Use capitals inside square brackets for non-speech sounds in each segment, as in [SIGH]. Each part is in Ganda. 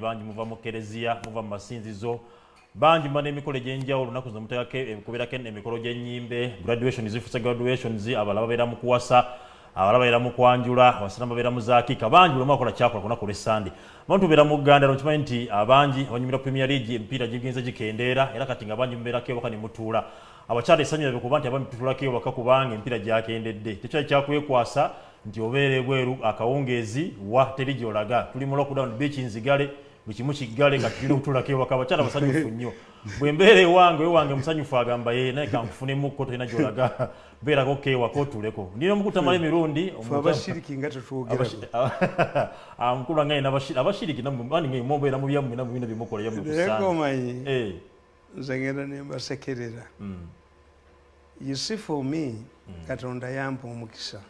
bangi muva mu kereziya muva mu masinzizo bangi muba n'emikolo egyenjawulo lunaku zino mukubeerako emikolo gy'ennyimbe graduation zifuse graduations abalala babeera mu kuwasa abalala babeera mu kwanjula abasiramu babeera mu zakiika bangi buli mwakola kyakola ku lunaku lw'essande. Abantu tubeera mu uganda nokimanyi nti abangi abanyumira premier league emipiira gigenze gikendeera era kati nga bangi mubeerako ewaka ne mutuula. Abakyala essanyu labe kuba nti abami tutulako ewaka kubanga emipiira gyakendedde. Tekyali kyakwekwasa nti obeera ebweru akawungeezi wa teri gyolaga. Tuli mu lockdown beach nzigale buli kimu kiggale nga tulina [LAUGHS] okutulako ewaka abakyala basanyufu nnyo. Bwe mbeera ewange ewange musanyufu agamba [LAUGHS] [LAUGHS] ye naye kankufunemukko tolina gyolaga beerako kewaka otuleko ndina omukutamala emirundi mukulu wange abashiriki mubeera mu byammwe namu bina byemukola yamuomanyi nze ngenda nembasekerera you see for me katonda yampa omukisa.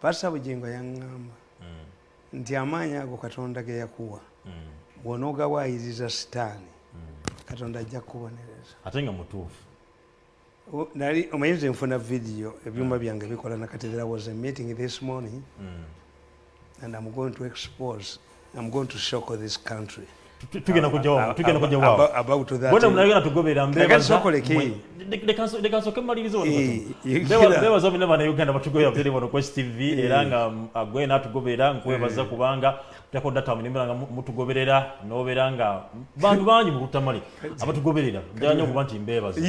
Pasa bugingo yaŋŋamba nti amaanyi ago katonda ge yakuwa bw'onoogawayiriza sitaani. Katonda ajja kukubonereza ate nga mutuufu. Nali omanyize nfuna vidiyo ebyuma byange bikola nakati there was a meeting this morning and i'm going to expose i'm going to shock this country. Tugenda kujawabona tugobera mbebazasoke malirizo bebaza bina batugobera era nga agwe nkwebaza kubanga tutako data mnimbera nga mutugoberera nobeera nga bantu bangi mukutamali abatugoberera njala nnyo okuba nti mbebaza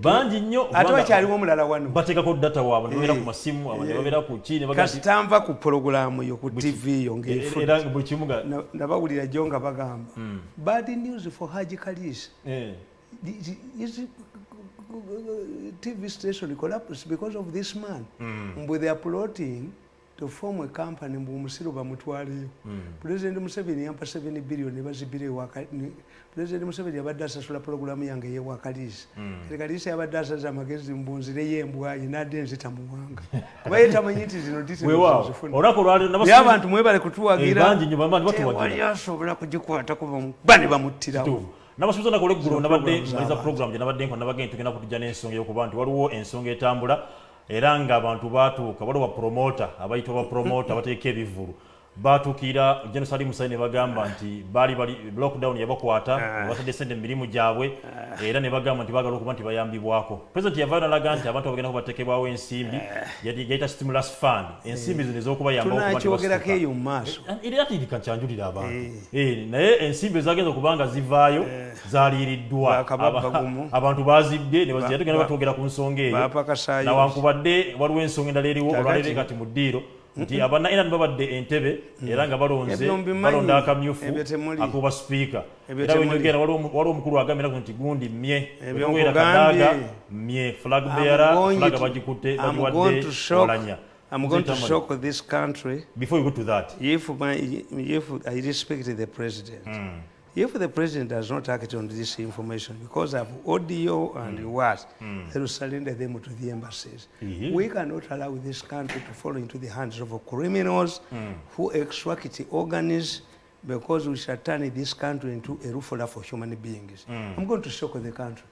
bangi nnyo ate wakyaliwo omulala wano. bateekako data waabwe nebabeera ku masimu abanye babeera ku ki kasitanva ku pologulamu yo ku tv yo era buli kimu nabawulira jonga bagamba. Bad news for haji kalis tv station collapse because of this man. Mbwe they are plotting to form a company mbu omusiro bamutwaleyo president museveni yampa 7 billion bazibire president museveni yabadde asasula pologulamu yange yewakalisi kalisi yabadde asaza amagezi mbunzire yembwayi nadde nzita muwanga [LAUGHS] kuba ye tamanyi nti zino naye abantu mwebale kutuwagirawali asobola kugikwata kuba ne bamuttirawo. Nabasuubiza nakola eggulo nabadde maliza program gye nabadde nko nabagenda tugenda kutujja n'ensonga yokuba nti waliwo ensonga etambula era ng'abantu baatuuka waliwo bapromota abayitibwa bapromota [LAUGHS] bateeka ebivulu baatuukira jenosali musayi ne bagamba nti baali bali lockdown yabakwata batadde sente mu mirimu gyabwe era ne bagamba nti bagala okuba nti bayambibwako. President yavayo nalaga nti abantu bagenda kubateekebwawo ensimbi yayita stimulus fund. Ensimbi zino ez'okubayambakyogerako eyo mu maaso. Era tidika nkyanjulira abantu. Naye ensimbi ezagenza okuba nga zivaayo zaliiriddwa. [LAUGHS] Abantu bazibbye nebazira tugenda batwogera ku nsonga eyo. nawankubadde waliwo ensonga endala eriwo olwaleero kati mu ddiiro nti abana era nibabadde entebe era nga balonze balonda akamyufu akuba sipiika era wenyogera waliwo omukulu agambira nti gundi mye wera kadaga mye flag beara flag bagikutte bagiwadde olanya. I'm going to shock this country. Before you go to that, if my if I respect the president, mm. If the president does not act on this information because of audio and mm. what, mm. they will surrender them to the embassies. Mm. We cannot allow this country to fall into the hands of criminals mm. who extract organs because we shall turn this country into a roof for human beings. Mm. I'm going to shock the country.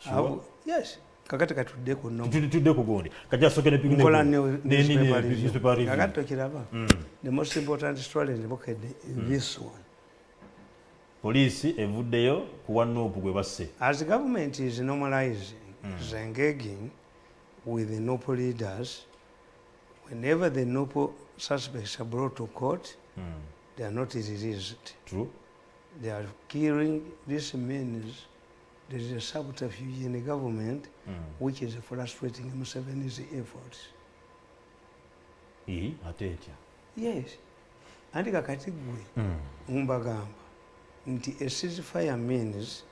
Sure. Yes. kakati katuddeko tuddeko gundi kajasokenkola kakati tokiraba the most important story ndibukedde this one poliisi evuddeyo kuwa nuupu gwe basse as government is normalizing mm. engaging with the nopo leaders whenever the nopo suspects are brought to court mm. they are not released True. they are killing this means there is a subterfuge in the government mm. which is frustrating Museveni's efforts. Ate etya? Yes. Anti kakati gwe mm. A ceasefire means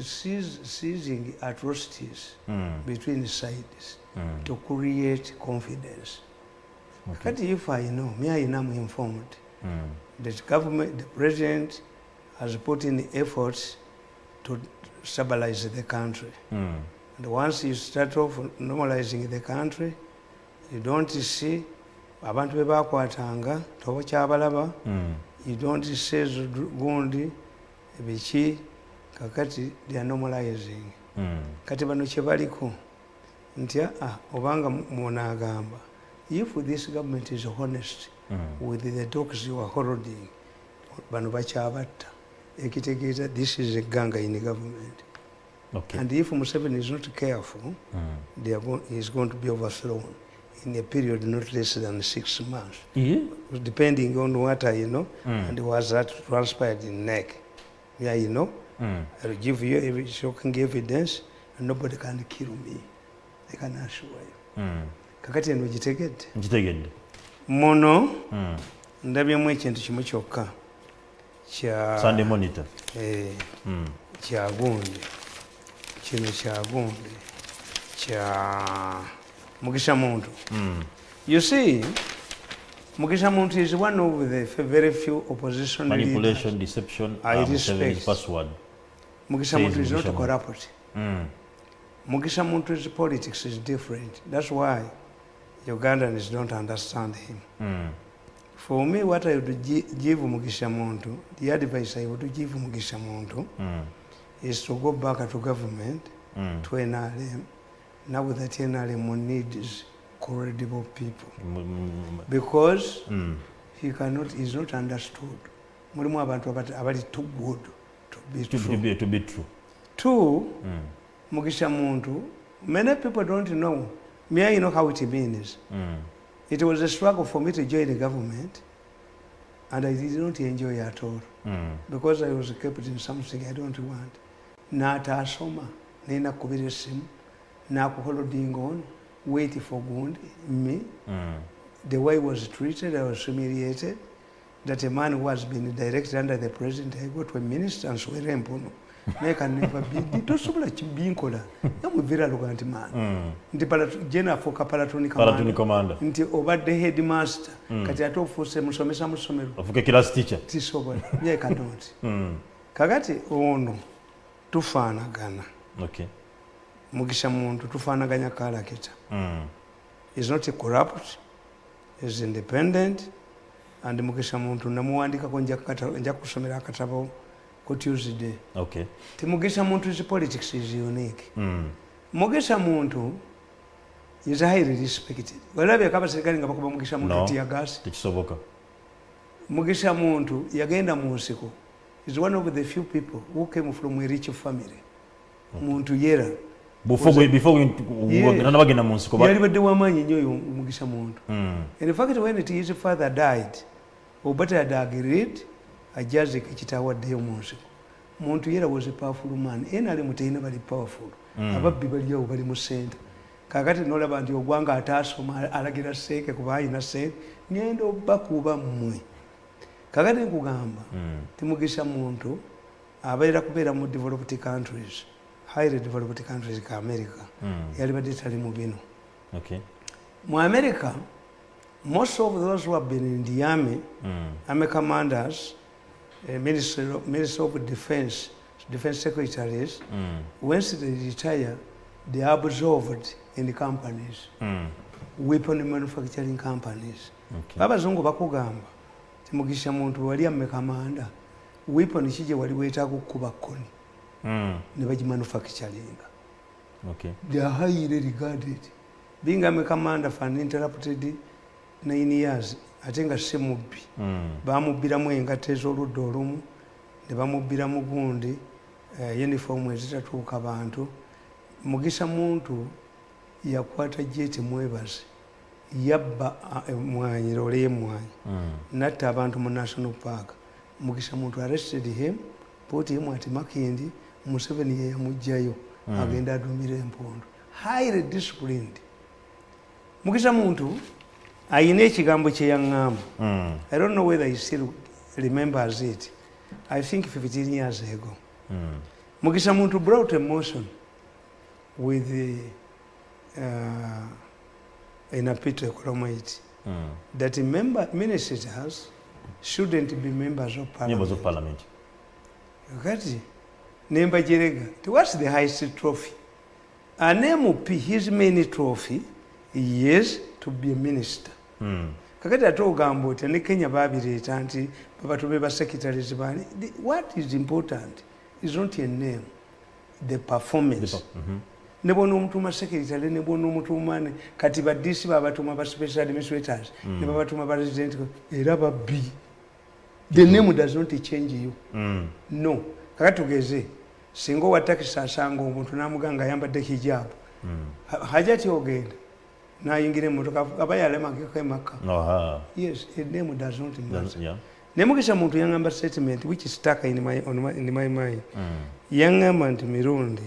seizing atrocities mm. between sides mm. to create confidence. Okay. Kakati if I know, me I am informed mm. that government, the president has put in efforts to stabilize the country. Mm. And once you start off normalizing the country, you don't see abantu bebakwatanga tobakyabalaba mm. You don't see gundi biki kakati they are normalizing mm. kati bano kyebaliko nti ah, obanga munagamba if this government is honest mm. with the talks you are holding bano bakyabatta ekitegeeza this is a ganga in government okay and if museveni is not careful mm. they are going, he is going to be overthrown in a period not less than six months yeah. depending on what I know Mm. and was that transpired in neck. Yeah, you know, mm. I'll give you every shocking evidence and nobody can kill me. I can assure you. mm. Kakati eno gitegedde. nkitegedde Muno mm. ndabyemu ekintu kimu kyokka kya sunday monitor eh, mm. kya gundi. Kino kya gundi. Kya Mugisha Muntu. Mm. You see, Mugisha Muntu is one of the very few opposition leaders. manipulation deception I uh, Museveni's respect. password Mugisha Muntu is not Muntu. corrupt. mm. Mugisha Muntu's politics is different. That's why Ugandans don't understand him. Mm. For me, what I would gi- give Mugisha Muntu, the advice I would give Mugisha Muntu Mm. is to go back to government, Mm. to NRM. Now that NRM needs credible people. Mm. Because Mm. he cannot, he's not understood. Mulimu abantu abali too good to be To, to, true. be, to be true Two, mm. Mugisha Muntu, many people don't know. Me, I know how it means. Mm. It was a struggle for me to join the government, and I did not enjoy at all Mm. because I was kept in something I don't want. N'ataasoma n'enakubira essimu n'akuholding on wait for good me. Mm. the way I was treated I was humiliated that a man who has been directed under the president I go to a minister nswera empono naye never be tosobola kibinkola yamuviraluga nti man. Mm. nti palat- jena afuuka palatoni commander. nti obadde headmaster. Mm. kati ate ofuuse musomesa mu ssomero tisobola. Yekanoti [LAUGHS] mm. kakati ono tufaanagana okay mugisha muntu tufanaganya character mm. is not corrupt is independent and mugisha muntu namuwandikako konja kata nja kusomera akatabo ku tuesday. Okay. Ti mugisha muntu is politics is unique. Mm. mugisha muntu is highly respected. Walabyeko abaserikale nga bakuba mugisha muntu No. tiyagasi tekisoboka mugisha muntu yagenda mu nsiko. Is one of the few people who came from a rich family. Muntu yera before mu nsiko ba- yalibadde wamaanyi nnyo oyo mugisha muntu. In fact when it his father died obata had agreed ajazika ekitawaddeyo mu nsiko. Muntu yera was a powerful man. Enali mutaina bali powerful. Mm. ababbi baliawo bali mu sente kakati nolaba nti ogwanga ataasoma alagira seeke kuba ayina sente ngenda obakuba mmwe kakati nkugamba Mm. timugisha muntu abeera kubeera mu developed countries highly developed countries ka america Mm. yalibadde tali mu bino mu america most of those who have been in the army mm. army commanders uh, ministry, ministry of defense defense secretaries Mm. once they retire they are absorbed in the companies Mm. weapon manufacturing companies okay abazungu bakugamba timugisha muntu wali amme kamanda weapon ki gye wali weetaaga okukuba kkoni. Ne bagimanufacturinga they are highly regarded. Being amme commander for uninterrupted nine years ate nga si mubbi mm. bamubbiramu engatta ez'oludda olumu ne bamubbiramu gundi uh, uniform ezitatuuka bantu. Mugisha muntu yakwata jeti mwebazi yabba emwanyi loole y'emwanyi Mm. natta abantu mu national park. Mugisha muntu arrested him put him at makindi museveni yeyamugjayo Mm. agenda adumira empundu highly disciplined mugisha muntu ayina ekigambo kyeyaŋŋamba Mm. I don't know whether he still remembers it. I think 15 years ago. Mm. Mugisha Muntu brought a motion with the, uh, in a pit economite Mm. that member, ministers shouldn't be members of parliament Kati, nemba jerega, what's the highest trophy? An MP, his main trophy is to be a minister. mm. kakati ate ogamba otya ne kenya babireeta nti babatobe basecretaries bani what is important is not a name the performance The- mhm. ne bona omutuma secretary ne bona omutuma ne kati badisi babatuma ba special administrators Mm. ne babatuma ba resident era babbi the name does not change you Mm. no kakati tugeze singa owa takisi asanga omuntu namuganga ayambadde hijabu Ha- hajati ogenda nayingira emotoka aba yalemageko emaka Aha. yes it name does not That's- matter yeah. nemukisa muntu yangamba statement which is stuck in my, on my, in my mind Mm. yangamba nti mirundi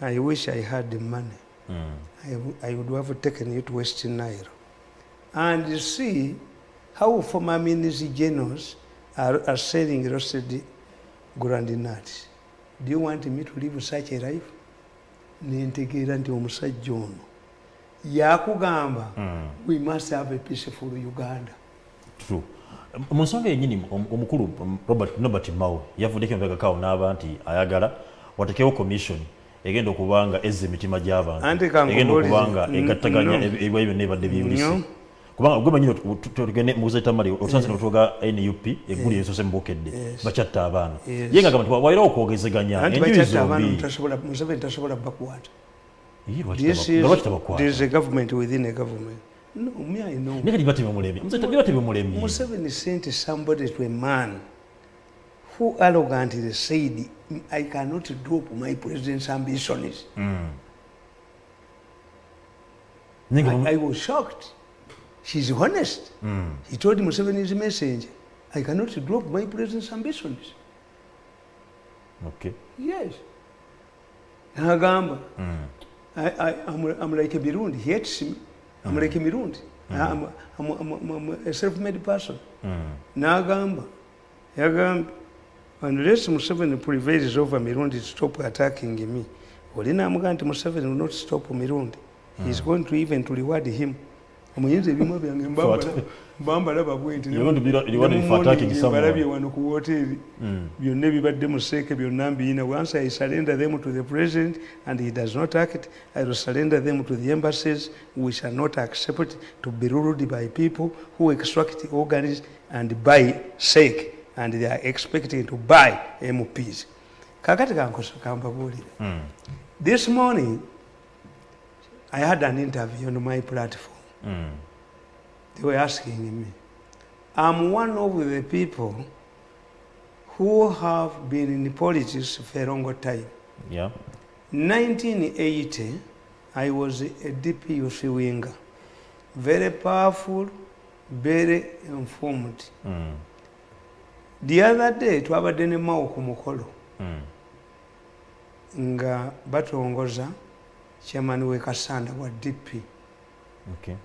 i wish i had the money Mm. I, I would have taken you to West Nile and see how former ministry generals are, are selling roasted groundnuts. Do you want me to live such a life? nentegeera nti omusajja ono yakugamba Mm. we must have a peaceful uganda True. mu nsonga yenyini om- omukulu um, robert nobert mao yavuddeko emabegakaawo n'aba nti ayagala watekewo commission egenda okuba nga ezza emitima gy'abantu egenda okuba nga n- egattaganya no. ebi- ebiwayi byonna ebadde biyulise No. Kubanga gwe manyini tugende muguza etamali otusanze notuga nup eggulu yesoose mubukedde Yes. bakyatta abaana. Yes. ye nga gamba nti wairawo okwogezeganya anti enjuyi bakyatta abaana zombi mutasobola museveni tasobola bakwata Ii, lwaki this taba- lwaki is tabakwata? there is a government within a government. No me i know. Naye kati batebemulemye batebemulemye Museveni sent somebody to a man who arrogantly said, I cannot drop my president's ambitions. I, I was shocked. She's honest. He told Museveni's messenger, I cannot drop my president's ambitions. Okay. Yes. Nagamba, I, I, I'm, I'm like a Birundi. He hates me. I'm like a Birundi. I'm, I'm, I'm, I'm, I'm a self-made person. n'agamba yagambye unless museveni prevails over mirundi to stop attacking me oli namugamba nti museveni will not stop mirundi heis going to even to reward him omuyinza ebimwe byange mbambala- mbambalaba bwenti You want to be rewarded for attacking someone. mbalabye wano ku woteeri hmm. byonna ebibadde museeke byonna mbiyina. Once i surrender them to the president and he does not act i will surrender them to the embassies we shall not accept to be ruled by people who extract organs and buy sake and they are expecting to buy mps kakati kankosa kampabuulire hmm. this morning i had an interview on my platform they were asking me. I'm one of the people who have been in politics for a long time. Yeah. 1980, I was a DP youth winger. Very powerful, very informed. Mm. The other day, twabadde ne Mao ku mukolo Mm. nga batongoza chairman we Kasanda wa DP. Okay.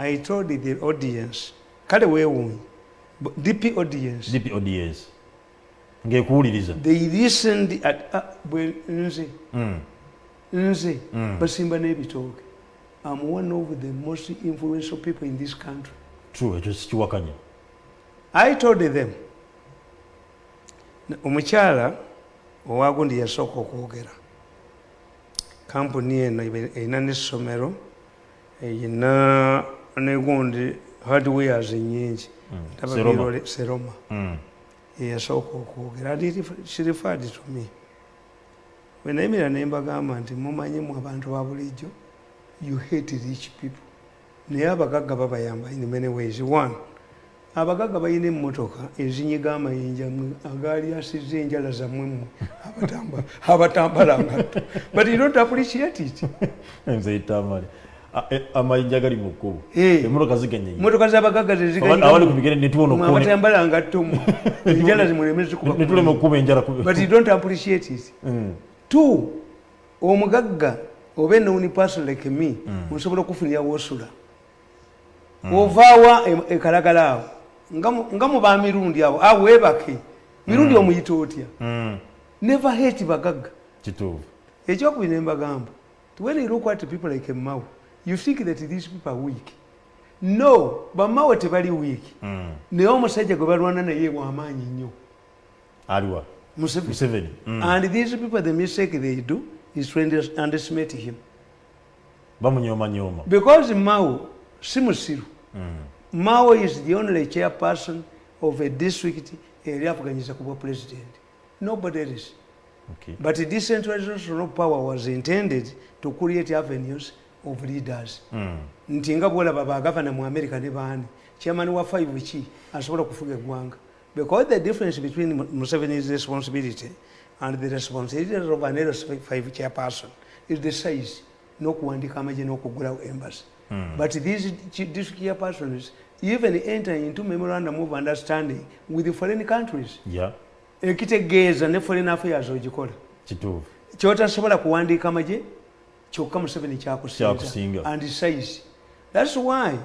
I told the audience, kale weewuunye, bu- DP audience, DP ODS. Ngekuwuliriza. they listened at uh, bwe nze Mm. nze Mm. basimba n'ebitooke i'm one of the most influential people in this country True, ekyo sikiwakanya. i told them omukyala owagundi yasooka okwogera kampuni eno erina n'essomero erina negundi hardwares nyingi. Mm. Taba Seroma. birole- seroma. Mm. eyasooka okwogera and it- she referred to me? Bwe nayimira ne mbagamba nti mumanyimu abantu ba bulijjo? You hate rich people. Naye abagagga babayamba in many ways. One abagagga balina emmotoka ezinyiga amayinja mwe agaali asizza enjala zammwe mmwe abatamba- [LAUGHS] abatambala but you don't appreciate it [LAUGHS] E- Amayinja gali mu kkubo. Eh. Emmotoka ziganye. emmotoka z'abagagga Abali ku bigere ne tubona okkubo ne- abatambala ngatto mmwe [LAUGHS] enjala zimuleme zikuba ne tulema okkuba enjala ku. but you don't appreciate it Mm. two omugagga oba enowuni person like me nsobola okufunira wosula ovaawa e- ekalagala awo nga mu- nga mu bamirundi abo awo webake mirundi omuyita otya never hate bagagga Kituufu. ekyokubiri nembagamba when you look at people like Mao, you think that these people are weak no bamawe tebali weak Mm. naye omusajja gwe balwana naye wamaanyi nnyo Aliwa. Museveni. Museveni. Mm. and these people the mistake they do is to under- underestimate him Bamunyooma nyooma. because Mao si musiru Mm. Mao is the only chairperson of a district eri avuganyiza ku bwa president nobody else Okay. but decentralization of power was intended to create avenues of leaders. Mm. nti nga bwolaba bagavana mu america ne baani. Chairman wa 5 ki asobola kufuga eggwanga. Because the difference between Mu- Museveni's responsibility and the responsibility of an L5 chairperson. Is the size n'okuwandika amagye n'okugulawo embassy but these district chairpersons even enter into memorandum of understanding with the foreign countries. Ya ekitegeeza ne foreign affairs ogikola kyotasobola kuwandiika amagye kyokka museveni Kyakusinga. and size thats why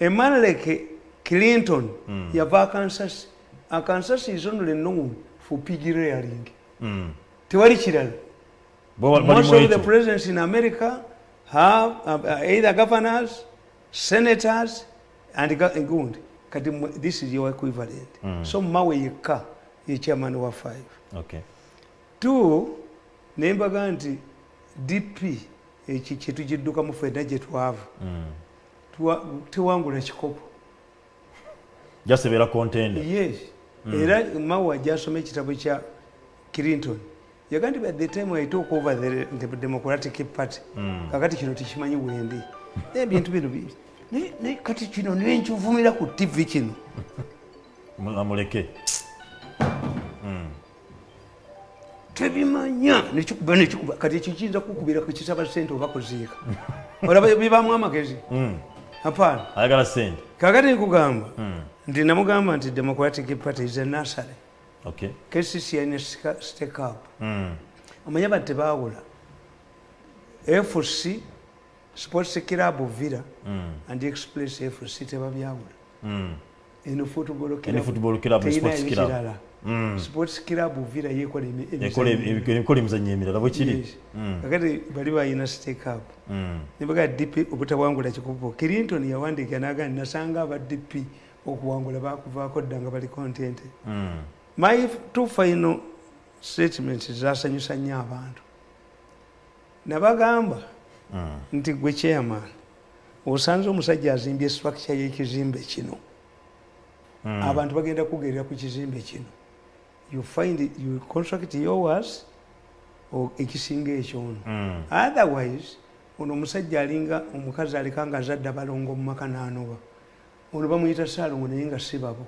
a man like clinton yava akansas akansas is only known for pig rearing Mm. tewali kirala most of the presidents in america have uh, either governors senators and gundi kati this is your equivalent. So mawe yekka ye chairman wa five. Okay. two nembaga nti dp eki kyetugiddukamu fenna gye twava. Mm. tuwa- tewangula kikopo. Just ebeera contender yes. Era mawa gyasoma ekitabo kya clinton yaga nti by the time i took over the, the democratic party. Mm. kakati kino tekimanyi wendi ebintu bino kati kino niwe nkivumira ku tv kino. Mu- amuleke tebimanya. Nekikuba nekikuba kati ekyo kiyinza kukubira ku kisaba sente oba kuziika. Olaba bibamu amagezi. Mm. apaana ayagala sente. Kakati nkugamba Mm. nti namugamba nti democratic party is a nursery. Okay. Kcc aine stake up. Mm. omanye bati tebawula fc sports club villa and express fc tebabyawula. Eno football club, teyina Mm. Sports club villa yekola emi- Ekola emizannyo. ebi- ekola emizannyo emirala bwe kiri Yes. Mm. kakati bali bayina stake up Mm. nibaga dp obutawangula kikupo clinton yawandiika naga nasanga aba dp okuwangula bakuvaako dda nga bali content Mm. my two final statements zasanyusa nnyo abantu nabagamba Mm. nti gwe chairman osanze omusajja azimbye structure y'ekizimbe kino Mm. abantu bagenda kugerera ku kizimbe kino you find it, you construct yours ekisinga ekyono Mm. otherwise ono omusajja alinga omukazi aleka nga azadde abalongo mu maka n'anoba. Ono bamuyita saalongo naye nga si babo.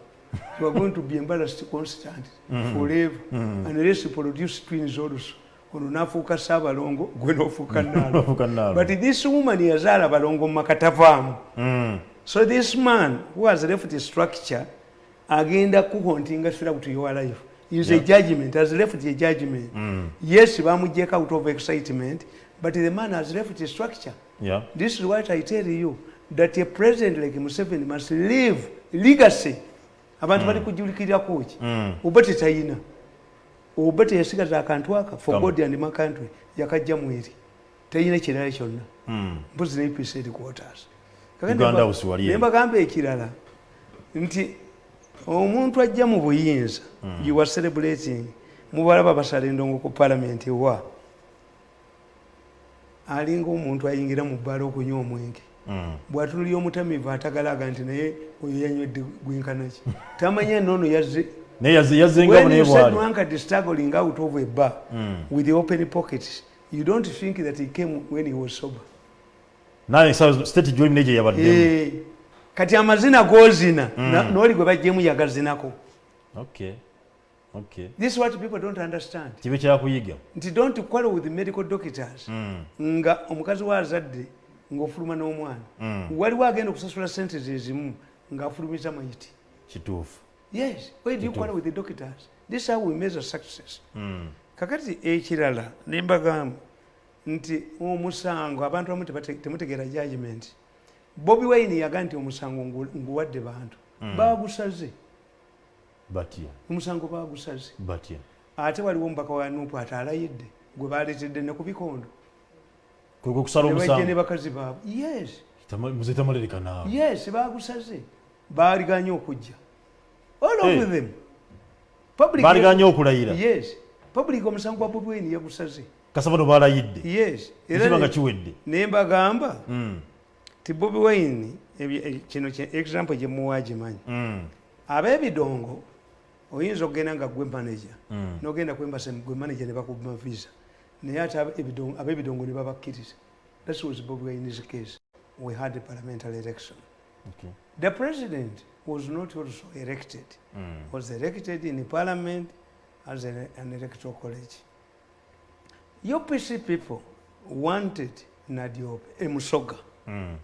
You are going to be embarrassed constant forever. Unless you produce twins also. Ono n'afuuka saabalongo gwe n'ofuuka nnaalo. [LAUGHS] but this woman yazaala balongo mu maka tavaamu. So this man who has left structure agenda kuhontinga throughout your life is a Yeah. judgment. Has left a judgment. Mm. yes bamujeka out of excitement but the man has left a structure. Yeah. this is what i tell you that a president like museveni must leave legacy. Abantu bali kujulikirirako ki Mm. oba tetayina oba teyasigaza akantu aka for god and my country. Yakajja mweri tayina kirala kyonna Mm. mpozi ne UPC headquarters. Nembagamba ekirala nti omuntu ajja mu buyinza you are celebrating. Mubalaba basala endongo ku palamenti wa? Alinga omuntu ayingira mu bbala okunywa omwenge. Mm. bwatunulya omutamivu atagalaga nti naye oyo yanywedde gwinkanaki tamanya noono yazze naye yaze- yazenga when naye you said bwali Wankati struggling out of a bar Mm. with the open pockets you don't think that he came when he was sober? Naye state gyolimu naye gye yabaddemu Eh, kati amazina gozina na- n'oli gwe bajjemu yagazinako. This is what people don't understand. Kibe kyakuyiga? Nti don't quarrel with medical doctors. Mm. nga omukazi waazadde ng'ofuluma n'omwana. Mm. waliwo agenda okusasula sente zezimu ng'afulumiza mayiti kituufu. Yes. Why do you quarrel with the doctors? This is how we measure success. Kakati ekirala nembagamba nti omusango abantu abamu temutegeera judgment bobi wine yaga nti omusango ngu- nguwadde bantu. Bagusaze. Batya omusango bagusaze. Batya ate waliwo omubaka wa nupu ate alayidde gwe baletedde ne ku bikondo. Kuliko okusala nebajja ne bakazi baabwe. Yes. Tama- muze tamalereka naawe. Yes bagusaze. Baaliganye okujja. All of them. Baaliganye okulayira. Yes. Public omusango gwa bobi wine yagusaze. Kasabano baalayidde. Yes. Ekiba nga kiwedde. ne mbagamba Mm. Ti bobi wine eh, kino example gyemuwa gimanyi Mm. ab'ebidongo oyinza okugenda nga gwe manager Mm. nogenda kwembasa gwe manager ne bakubima visa naye ate abe- ebidongo- ab'ebidongo ne babakkiriza that was bobi wine's case we had a parliamentary election Okay. The president was not also elected. Mm. Was elected in parliament as an, an electoral college. UPC people wanted Nadiope, Emusoga, Mm.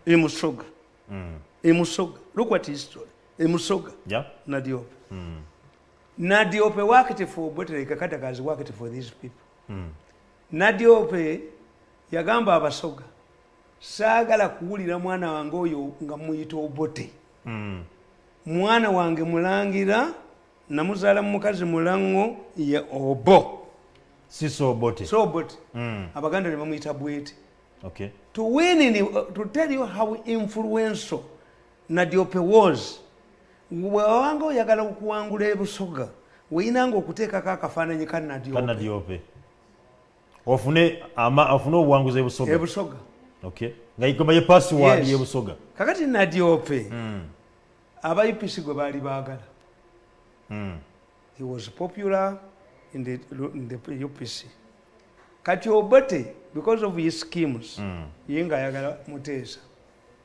Emusoga, Mm. Emusoga. Look what history. Emusoga, Yeah. Nadiope. Mm. Nadiope worked for Botere Kakatakazi worked for these people. Mm. Nadiope yagamba abasoga saagala kuwulira mwana wange oyo nga muyita obote Mm. mwana wange mulangira namuzaala mu mukazi mulango ye obo sisobote so obote Mm. abaganda ne bamuyita bwete okay to win in, uh, to tell you how influential nadiope was. Bwewanga oyagala okuwangula ebusoga. Weyinanga okuteekako akafaananyi ka kanadiope ofune obuwanguzi ebusoga. Ebusoga. Nga igoma ye password yebusoga. Kakati nadiope Mm. aba upc gwe baali baagala. Mm. he was popular in the, in the upc kati obote because of his schemes Mm. ye ngaayagala muteesa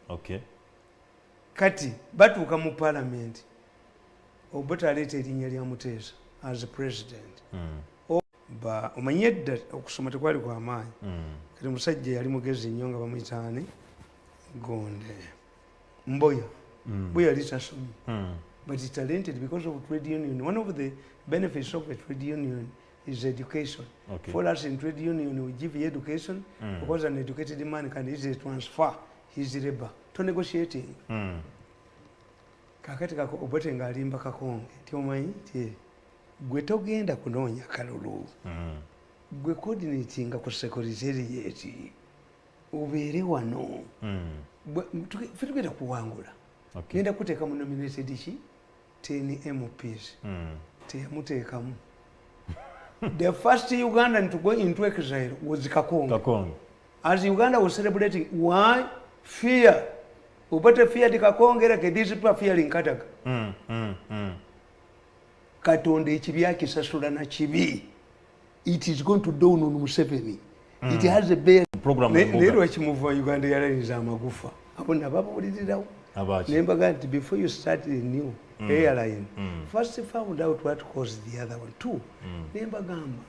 okay kati batuuka mu palamenti obote aleeta erinnya lya muteesa as president Mm. Omanyi edda okusoma tekwali kwa maanyi Mm. kati musajja yali mugezi nnyo nga bamuyitaani gonde mboya Mm. mboya yali tasomye Mm. but talented because of trade union. One of the benefits of a trade union is education. Okay. For us in trade union, we give you education Mm. because an educated man can easily transfer his labor to negotiating. Mm. kakati kako obote ng'alimba kakonge nti omanyi ti gwe togenda kunoonya kalulu Mm. gwe coordinatinga ku secretariat obeere wano Mm. Ffe tugenda kuwangula okay genda kuteeka mu nominated ki 10 mps Mm. teyamuteekamu [LAUGHS] the first ugandan to go into exile was Kakong. Kakong. as uganda was celebrating why fear obote feared kakonge like this people fear in kataga Mm. Mm. Mm. katonda ekibi akisasula na kibi it is going to dawn on museveni Mm. it has a bear program naye lwakimuva uganda yalayiriza amagufa abo nababuulirirawo abaki nembaga nti before you start the new airline Mm. first found out what caused the other one two nembagamba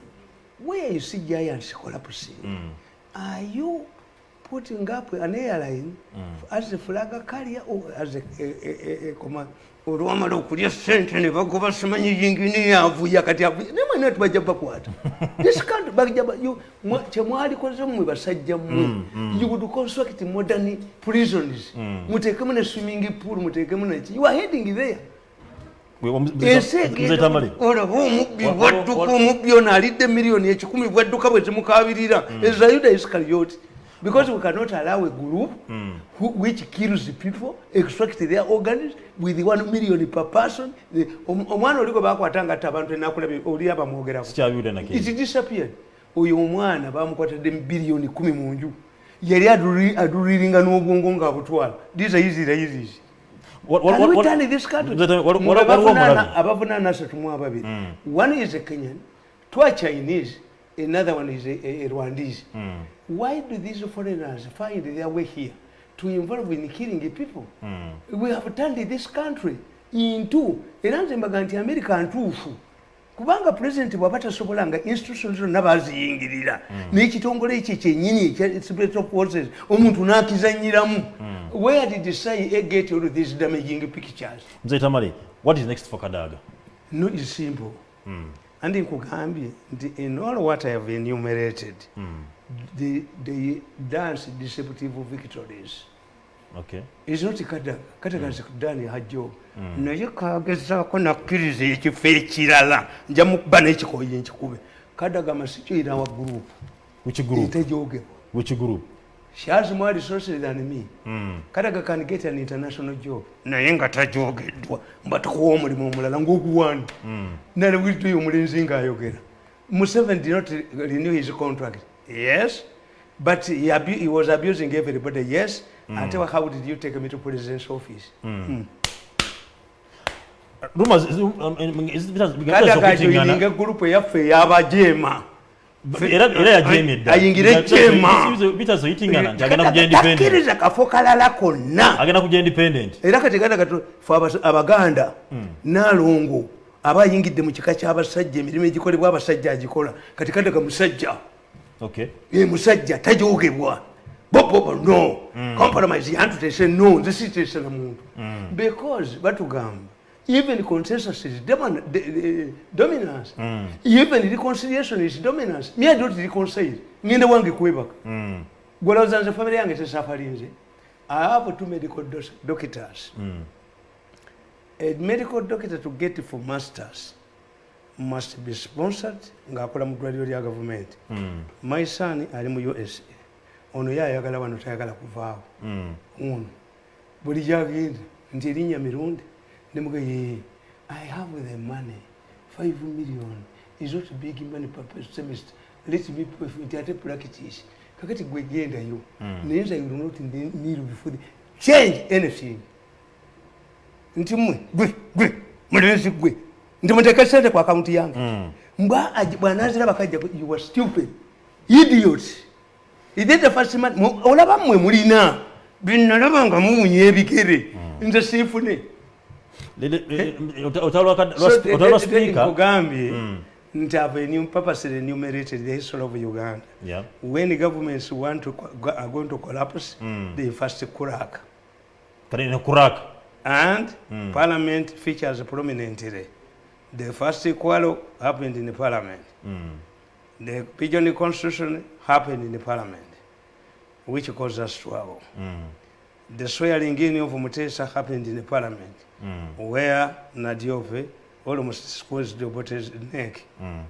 where you see giants collapsing Mm. are you putting up an airline as a flag carrier or as a, a, a, a, a command olwamala okulya sente ne bagoba simanyi yingini yavuya kati avuya naye mwena tibajja bakwata [LAUGHS] this can't bajja ba- you- mwa- kyemwalikoze mmwe basajja mmwe you would construct modern prisons. Muteekemu ne swimming pool muteekemu neki you are heading there Gwe, omu- ensi Mzee Tamale. olaba omubbi Wa- wa- bwadduka wa- omubbi ono alidde miliyoni ekikumi bwadduka bwe zimukabirira. Eza yuda iskarioti because we cannot allow a group who, which kills people extract their organs with one million per person. Omwana oli gwe bakwata nga tte abantu enakulabye oli abamwogerako it disappeared. Oyo omwana bamukwatadde biliyoni kumi mu nju. Yali aduli- aduliringa n'obwongo ng'abutwala these are easy easy abavunaana asatu mu ababiri one is a kenyan two are chinese another one is a, a, a rwandese. Mm. why do these foreigners find their way here to involve in killing people? Mm. we have turned this country into era nze mbaga nti america ntuufu kubanga pulezidenti bw'aba tasobola nga institution zonna baziyingirira n'ekitongole ekyo kyennyini ekya secret of forces omuntu n'akizanyiramu where did say get all these damaging pictures? Mzee Tamale, what is next for kadaga? No is simple. Andi nkugambye nti in all what i have enumerated they, they dance deceptive victories okay kadaga zikudani hajjo naye kagezaako nakkiriza ekifo ekirala nja mukuba n'ekikoyi nkikube kadaga masikira wa group which group etejogebwa which group she has more resources than me Mm. kadaga can get an international job. Naye nga tajogeddwa mba tukuwa omulimu omulala ng'oguwani nalewuliddeyo omulenzi ng'ayogera museveni did not renew his contract. Yes. But he, abu he was abusing everybody. Yes ate how did you take me to president's office? Mm. is- joininga egurupu eyaffe ey'abajeema era era yajeemye dda ayingire jema bitazoyitingana nti agenda kuja independent. takkiriza kafo kalala konna. Agenda kuja independent. Era kati ganda gato fe abaganda naalongo aba ayingidde mu kika ky'abasajja emirimu egikolebwa abasajja agikola. Kati kandaga musajja. Musajja tajogebwa bobobo no. Compromise yantutese no. Nze sitese na muntu because batugamba even consensus is demon- de- de- dominance. Even reconciliation is dominance. Me i don't reconcile. Ngende wange kwebaka gwolowooza nze famire yange tesafalinze i have two medical dos- doctors. A medical doctor to get for masters must be sponsored. Ng'akola mu ddwaliro lya gavumenti my son ali mu usa ono ye ayagala wano tayagala kuvaawo. Ono buli gyagenda nti erinnya mirundi nemuga ye i have the money 5 million is not big money per semester let me for it ate practice. Kakati gwe gendayo naye nze i will not ne- kneel before the change anything. Nti mmwe gwe gwe mulenzi gwe nti muteeke sente ku akawunti yange. Mbwa aji- bw'anaazira bakajja you were stupid idiot that the first man? Olaba mmwe mulina. Byenalaba nga muwunya ebigere nze siifune nkugambye nti have purposely enumerated the history of uganda. Yeah. when governments want to, are going to collapse they first crack. Kuraka and parliament features prominently. The first quarrel happened in the parliament. mm. The pigeon constitution happened in the parliament, which caused us trouble. The swearing in of Mutesa happened in the parliament, mm. where Nadiofe almost squeezed Obote's neck. Mm.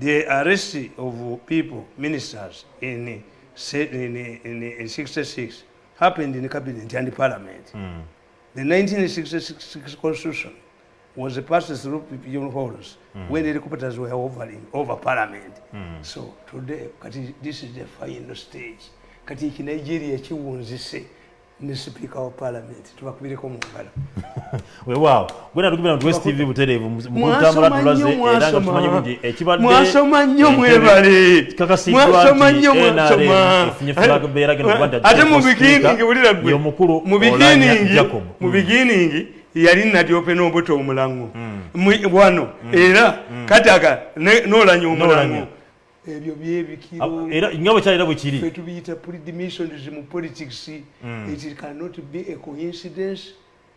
The arrest of people, ministers, in, in, in, in 66 happened in the cabinet and the parliament. Mm. The 1966 constitution was passed through pigeon holes when the helicopters were hovering over parliament. So today, this is the final stage. Kati iki Nigeria kiwunzise ne speaker wa parliament. Tubakubireko mu ngalo. [LAUGHS] weewaawo gwena tukubira nti west tv butereevu mutambula nnyo, tulaze era nga tumanyi nti ekibadde Mwasoma nnyo mwebale. kikakasiddwa Mwasoma nti nnyo, NRM efunye flag geno kuba nti ate mu beginning bulira gwe. ye omukulu mu Oulanyah beginning yali nadyope n'obuto omulango. Mu- wano. Era kataga ne- n'olanya. Omulango. Ebyo byebikiro nga bwe kyalira bwe kiri. Fe tubiyita predimissions mu politics. It cannot be a coincidence.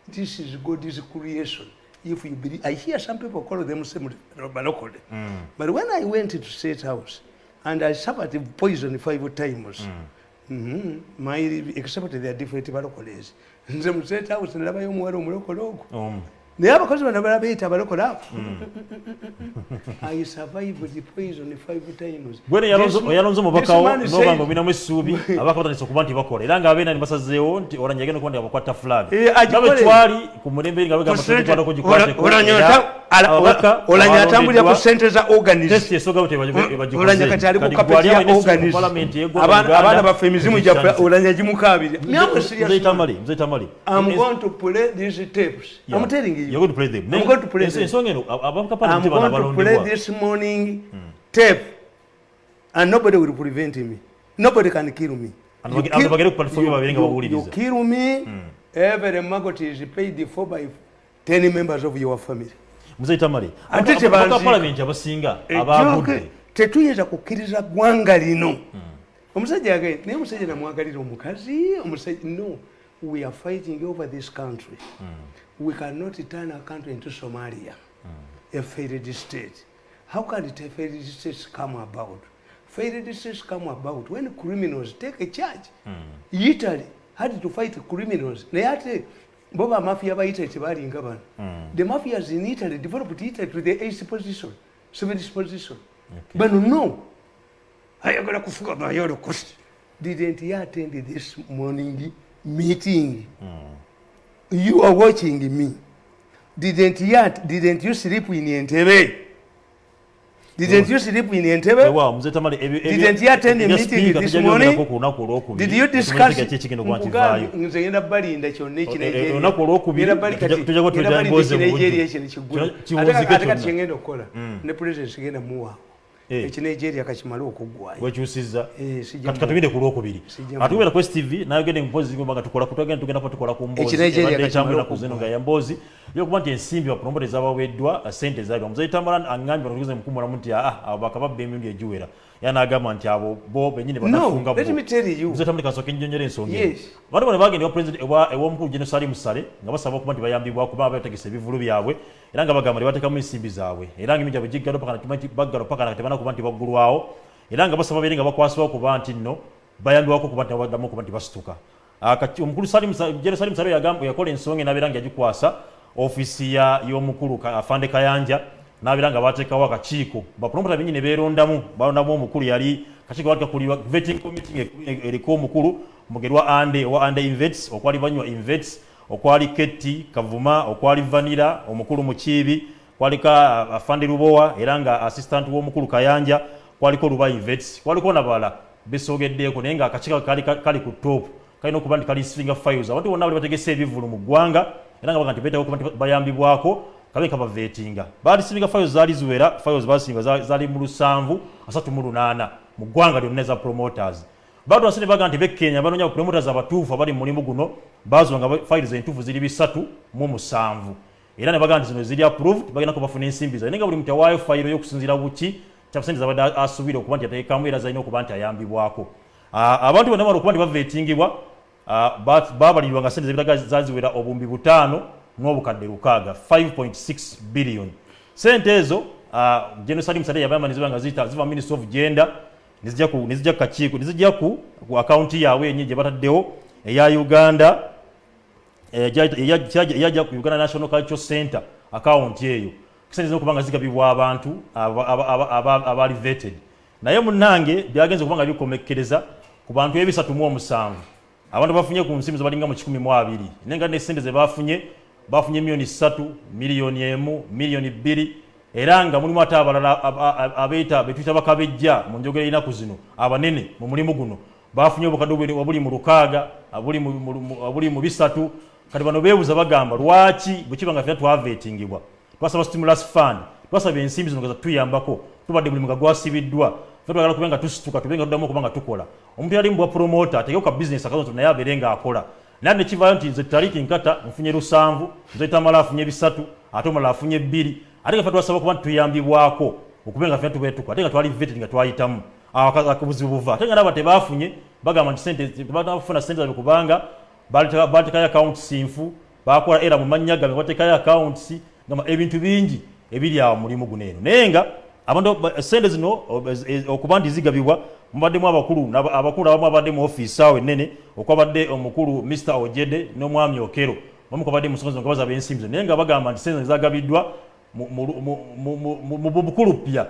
This is god's creation. If you believe i hear some people call themselves balokole but when i went to state house and i suffered poison five times Mhm. my except they are different balokoles [LAUGHS] nze mu state house nalabayo omuwala omulokole ogwo. Um, naye abakozi bano bala beyita abalokole abo [LAUGHS] i survived the poison five times. Gwene yalonze- This- oyalonze this omubakawo man noba said- nga obinamu essuubi [LAUGHS] abaka batandise okuba nti bakola. Era nga abeena ne basazeewo nti olanya agenda okuba nti abakwata flag Eh, agikole. nga bwe twali ku mulembe nga begamba tugikwatako gikwateko olanya atambulira ku sente za organism testi esooga bwe olanya kati ali ku kapeti ya organism Abaana- abaana baffe emizimu gyaffe olanya gimukabirira Myamwe serious man. mzeitamali I'm going to play these tapes. I'm telling you. You're going to play them. I'm going to play them. abavuka I'm going to play this morning tape, and nobody will prevent me. Nobody can kill me. You bage- kill- you- you-. You kill me, every maggot is paid for by 10 members of your family. muzeitamali Ate abavuka tebanziika. palamenti abasinga Ejjooke, abagudde tetuyinza kukkiriza ggwanga lino omusajja yagaye naye omusajja namwagalira omukazi omusajja no we are fighting over this country. We cannot turn a country into somalia a failed state. How can it a failed state come about? Failed states come about when criminals take a charge. Italy had to fight criminals. Naye ate bo bamafia ba italy tebalinga bano the mafias in italy developed italy to the eighth position seventh position. Bano no. Ayagala kufuga mayolo kost didn't you attend this morning meeting you are watching me didn't at- didn't you sleep in entebe didn't you sleep in ebyo- Didn't you attend a ebya meeting this morning? did you discuss vaayo nze ngenda balinda kyonna Eh, eh, olunaku olwokubiri tujja- tujja kuba tulina emboozi mu budde. Kino- kiwunzike ate kati kyonna. kyengenda okukola ne president genda muwaawo Eh. Ekinigeria kakimale okuggwayo. Wekyusiza Eh, sijja kati mu- katubire ku lwokubiri. Sijja atubera ku stv nayogede mpozi nga tukola kutugenda tugenda kuba tukola ku mbozi Ekinigeria ebadde kakimala etambulira ku okuggwa. zino nga ya mbozi yokuba nti ensimbi bapromota ezabaweddwa sente zaabwa muzeyi tambala aŋŋambye batugize mukumulamu nti aa abo bakababba emirundi egiwera era n'agamba nti abo bo benyini no banafunga let me tell you. Muzeyi tambala kasooka enjonjera ensonga eno. Yes. abantu bano bagenda ewa president ewa ew'omukulu general salim sale nga basaba okuba nti bayambibwa kuba bategesa ebivulu byabwe era nga bagamba nti bateekamu ensimbi zaabwe. Era nga eminja begiggalo paka nti baggalo paka na tebana kuba nti baggulwawo era nga basaba bere nga bakwasibwa kuba nti nno bayambibwako kuba nti baddamu okuba nti basituka. Ah, kati omukulu Salim Sa- general salim sale yagamba yakola ensonga enabeera nga yagikwasa ofiisi ya- y'omukulu Ka- afande kayanja nabeera nga bateekawo akakiiko. Bapromota benyini beerondamu balondamu omukulu yali kakiiko balikakulirwa vetting committee eriko omukulu mugerwa ande owa ande invets okwali banywa invets okwali ketti kavuma okwali vanira omukulu mukiibi kwalika afandi afande lubowa era nga assistant w'omukulu kayanja kwaliko luba invets kwaliko nabala besogeddeeko naye nga akakiiko kali, kali ku top. Kalina okuba nti kalisinga files abantu bonna bali bategese ebivulu mu ggwanga era nga baga nti beetawo okuba nti bayambibwako kabe kabavetinga balisinga fayo zaali ziwera fayo basinga za- zaali mu lusanvu asatu mu lunaana mu ggwanga lyonna promoters. Bado basene baga nti bekenya banoonya promoters abatuufu abali mu mulimu guno bazuwa nga files entuufu ziri bisatu mu musanvu. Era ne baga nti zino ziri approved bagenda ko bafuna ensimbi zaabwe. Naye nga buli muntu awaayo fayiro y'okusinziira buki kyabusente zabadde asuubire okuba nti ateekamu era zalina okuba nti ayambibwako. Abantu bonna bamala okuba nti bavetingibwa but babalirwa nga sente zebitaga zaziwera obumbi butaano n'obukadde lukaaga 5.6 billion. Sente ezo general salim sade yabamba niziba nga ziyita ziva ministry of gender nizijja ku kakiiko nizijja ku akaunti yaabwe yennyini gye bataddewo eya uganda eyajja ku uganda national cultural center akawunti eyo. Sente zina okuba nga zigabibwa abantu aba- aba- aba- aba- abaali vetted. Naye munnange byagenza okuba nga bikomekkereza ku bantu ebisatu mu omusanvu. Abantu bafunye ku nsimbi zebalinga mu kikumi mu abiri. Naye nga nesente ze bafunye bafunye miliyoni ssatu miliyoni emu miliyoni bbiri. Era nga mulimu ate abalala ab- ab- abeeta betuyita bakabejja mu njogera ennaku zino abanene mu mulimu guno. Bafunye obukadde obuli- obuli mu lukaaga abuli mu- mu- mu- mu bisatu. Kati bano beebuza bagamba lwaki bwekiba nga fena twavetingibwa twasaba stimulus fund twasaba ensimbi zino nga zatuyambako tubadde mulimu nga gwasibiddwa fe twagala kube nga tusituka tube nga tuddamu okuba nga tukola. Omuntu yali mubwa promota ategewo ka bizinesi akazo naye abeere nga akola naye nekivaayo nti nze taliki nkata nfunye lusanvu nze tamala afunye bisatu ate omulala afunye bbiri. Ate nga twasaba okuba nti tuyambibwako okube nga fena tube tukola ate nga twali vetted nga twayitamu. Awo aka- aka- buzibu buva. Ate nga naba tebafunye bagamba nti sente tebanafuna sente zabwe kubanga bateekayo akawunti sinfu bakola era mu mannya gabe bateekayo akawunti gamba ebintu bingi ebiri awo mulimu guno eno. Naye nga abantu ba- sente zino ez- ez- okuba nti zigabibwa mubaddemu abakulu abakulu abamu abadde mu ofiisi awo ennene okwabadde omukulu mr ojede n'omwami okero. Bamu kwabadde mu nsonga zino nga bazaba ensimbi naye nga bagamba nti sente zagabiddwa mu bukulu pya